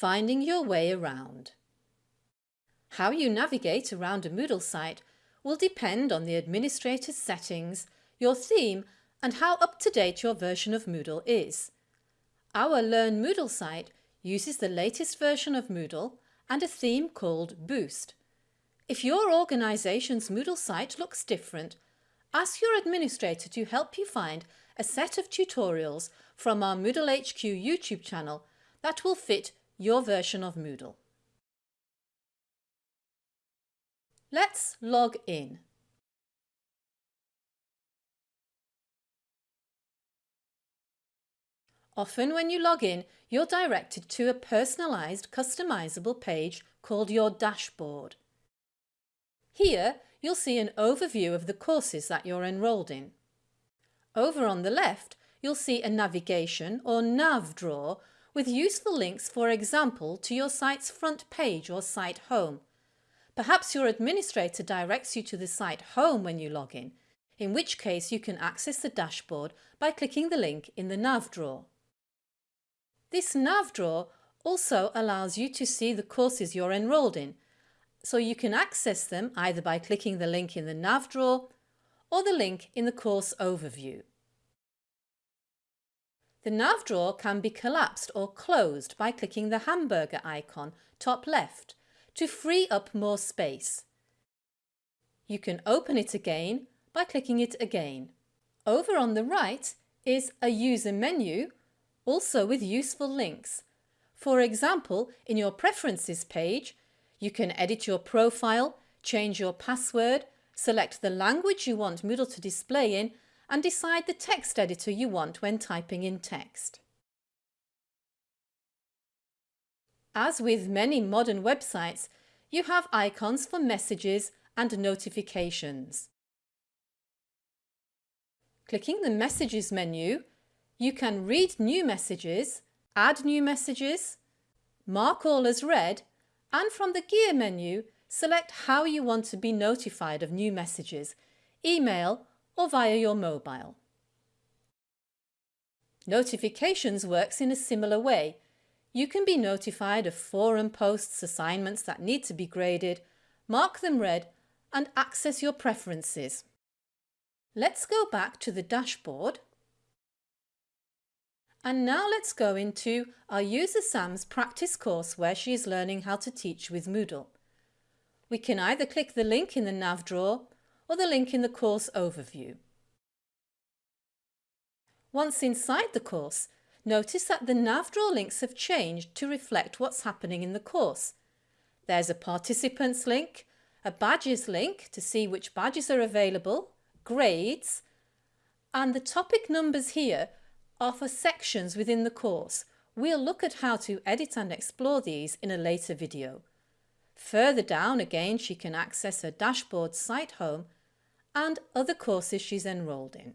Finding your way around. How you navigate around a Moodle site will depend on the administrator's settings, your theme and how up-to-date your version of Moodle is. Our Learn Moodle site uses the latest version of Moodle and a theme called Boost. If your organisation's Moodle site looks different, ask your administrator to help you find a set of tutorials from our Moodle HQ YouTube channel that will fit your version of Moodle. Let's log in. Often when you log in, you're directed to a personalised, customisable page called your dashboard. Here, you'll see an overview of the courses that you're enrolled in. Over on the left, you'll see a navigation or nav drawer with useful links, for example, to your site's front page or site home. Perhaps your administrator directs you to the site home when you log in, in which case you can access the dashboard by clicking the link in the nav drawer. This nav drawer also allows you to see the courses you're enrolled in, so you can access them either by clicking the link in the nav drawer or the link in the course overview. The nav drawer can be collapsed or closed by clicking the hamburger icon top left to free up more space. You can open it again by clicking it again. Over on the right is a user menu also with useful links. For example, in your Preferences page, you can edit your profile, change your password, select the language you want Moodle to display in and decide the text editor you want when typing in text. As with many modern websites, you have icons for messages and notifications. Clicking the Messages menu you can read new messages, add new messages, mark all as read and from the gear menu select how you want to be notified of new messages, email or via your mobile. Notifications works in a similar way. You can be notified of forum posts, assignments that need to be graded, mark them read and access your preferences. Let's go back to the dashboard and now let's go into our user Sam's practice course where she is learning how to teach with Moodle. We can either click the link in the nav drawer or the link in the course overview. Once inside the course, notice that the nav drawer links have changed to reflect what's happening in the course. There's a participants link, a badges link to see which badges are available, grades, and the topic numbers here are for sections within the course. We'll look at how to edit and explore these in a later video. Further down again she can access her dashboard site home and other courses she's enrolled in.